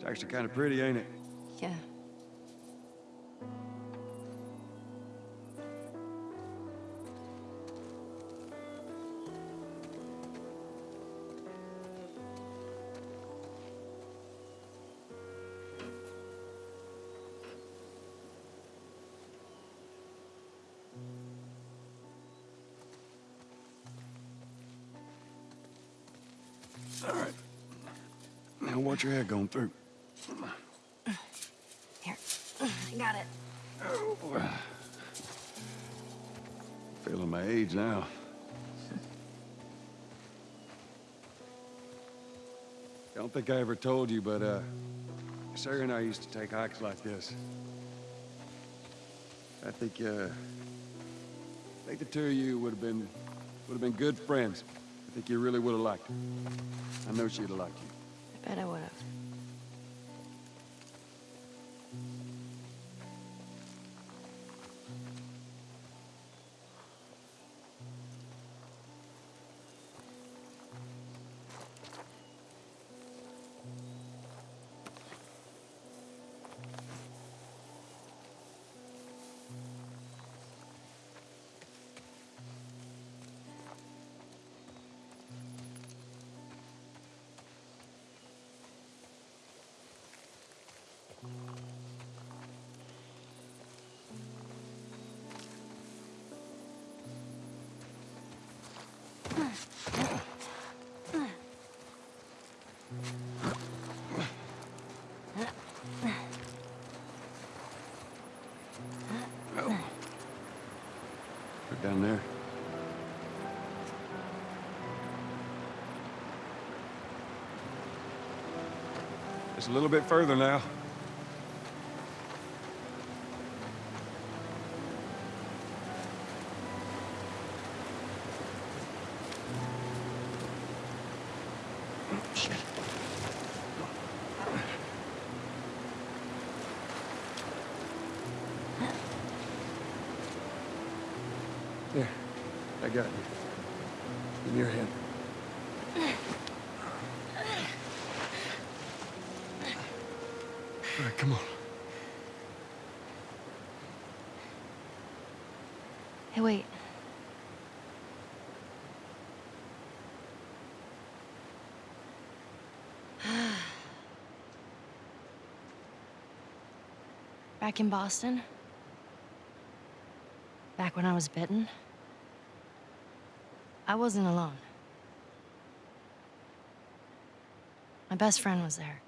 It's actually kind of pretty, ain't it? Yeah. All right. Now watch your head going through. Here. I got it. Feeling my age now. Don't think I ever told you, but, uh, Sarah and I used to take hikes like this. I think, uh, I think the two of you would have been, would have been good friends. I think you really would have liked her. I know she'd have liked you. I bet I would have. Right down there. Just a little bit further now. There. I got you. In your hand. All right, come on. Hey, wait. Back in Boston? Back when I was bitten? I wasn't alone. My best friend was there.